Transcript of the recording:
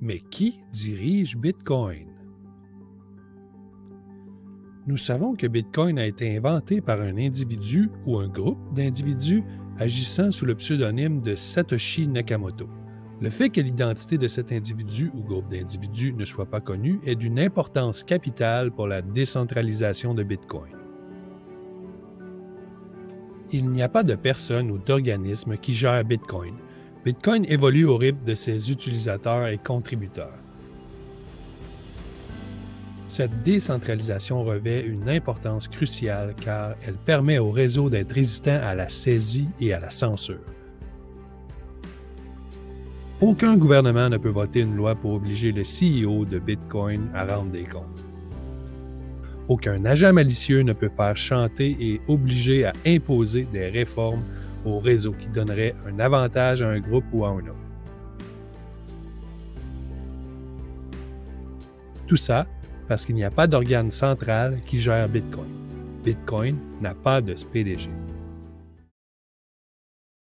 Mais qui dirige Bitcoin? Nous savons que Bitcoin a été inventé par un individu ou un groupe d'individus agissant sous le pseudonyme de Satoshi Nakamoto. Le fait que l'identité de cet individu ou groupe d'individus ne soit pas connue est d'une importance capitale pour la décentralisation de Bitcoin. Il n'y a pas de personne ou d'organisme qui gère Bitcoin, Bitcoin évolue au rythme de ses utilisateurs et contributeurs. Cette décentralisation revêt une importance cruciale car elle permet au réseau d'être résistant à la saisie et à la censure. Aucun gouvernement ne peut voter une loi pour obliger le CEO de Bitcoin à rendre des comptes. Aucun agent malicieux ne peut faire chanter et obliger à imposer des réformes au réseau qui donnerait un avantage à un groupe ou à un autre. Tout ça parce qu'il n'y a pas d'organe central qui gère Bitcoin. Bitcoin n'a pas de PDG.